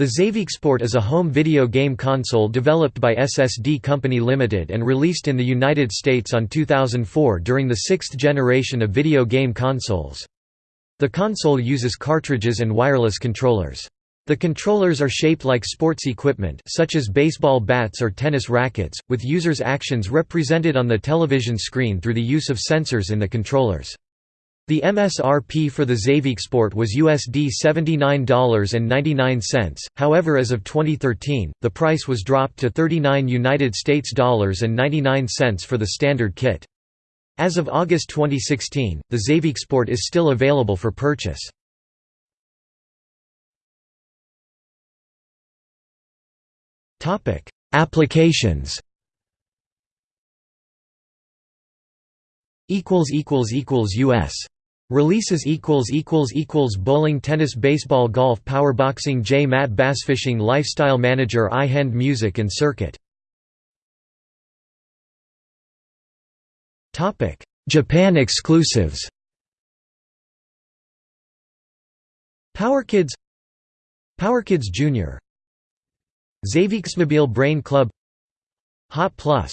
The Sport is a home video game console developed by SSD Company Limited and released in the United States on 2004 during the sixth generation of video game consoles. The console uses cartridges and wireless controllers. The controllers are shaped like sports equipment such as baseball bats or tennis rackets, with users' actions represented on the television screen through the use of sensors in the controllers. The MSRP for the Sport was USD $79.99, however as of 2013, the price was dropped to 39 United States dollars and 99 cents for the standard kit. As of August 2016, the Sport is still available for purchase. Applications US Releases equals equals equals bowling tennis baseball golf powerboxing J mat bassfishing lifestyle manager i hand music and circuit. Topic Japan exclusives. PowerKids PowerKids Junior Zavixmobile Brain Club Hot Plus